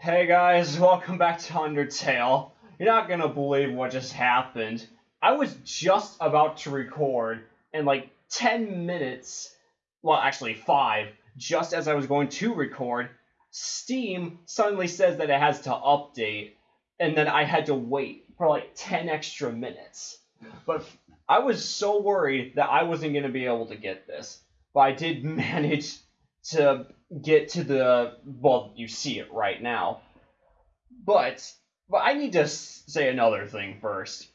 Hey guys, welcome back to Undertale. You're not gonna believe what just happened. I was just about to record, and like 10 minutes, well, actually 5, just as I was going to record, Steam suddenly says that it has to update, and then I had to wait for like 10 extra minutes. But I was so worried that I wasn't gonna be able to get this. But I did manage to get to the well you see it right now. But but i need to say another thing first.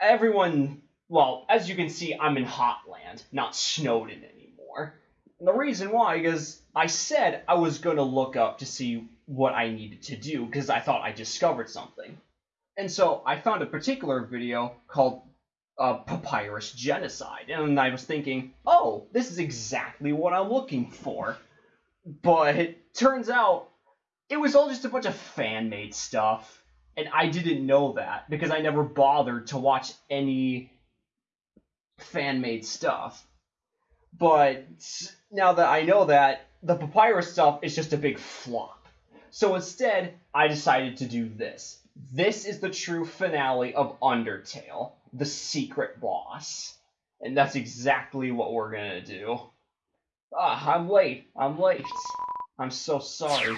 Everyone well as you can see i'm in hotland not Snowdin anymore. And the reason why is i said i was going to look up to see what i needed to do because i thought i discovered something. And so i found a particular video called uh, papyrus genocide. And i was thinking oh this is exactly what i'm looking for but turns out it was all just a bunch of fan made stuff. And I didn't know that because I never bothered to watch any fan made stuff. But now that I know that, the papyrus stuff is just a big flop. So instead, I decided to do this. This is the true finale of Undertale, the secret boss. And that's exactly what we're gonna do. Ah, I'm late. I'm late. I'm so sorry.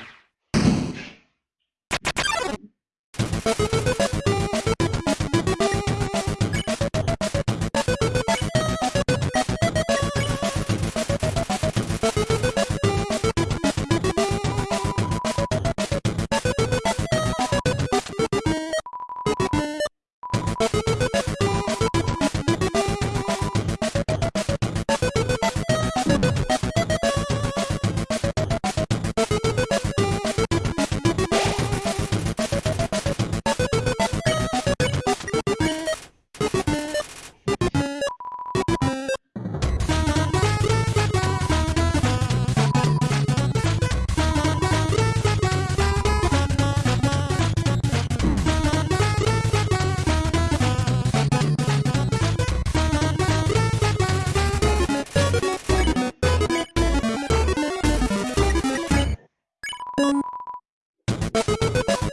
Thank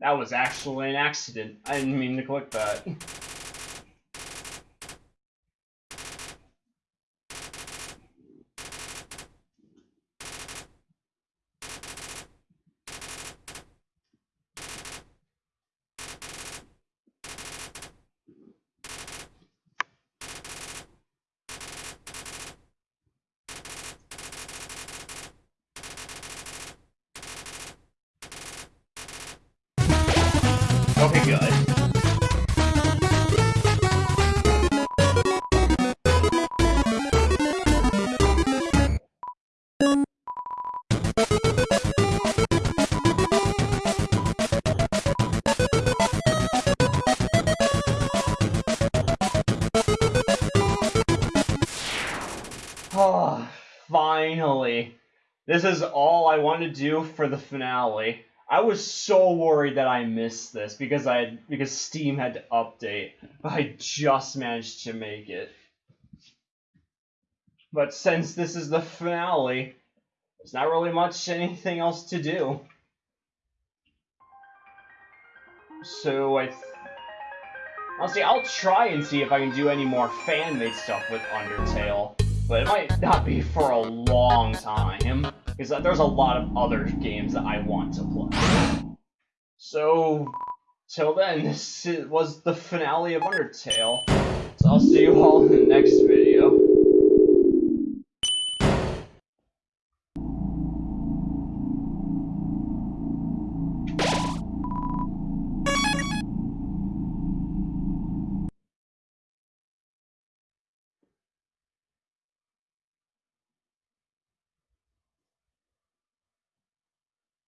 That was actually an accident. I didn't mean to click that. good. finally. This is all I want to do for the finale. I was so worried that I missed this because I had, because Steam had to update, but I just managed to make it. But since this is the finale, there's not really much anything else to do. So I, th honestly, I'll try and see if I can do any more fan-made stuff with Undertale, but it might not be for a long time because uh, there's a lot of other games that I want to play. So, till then, this was the finale of Undertale. So I'll see you all in the next video.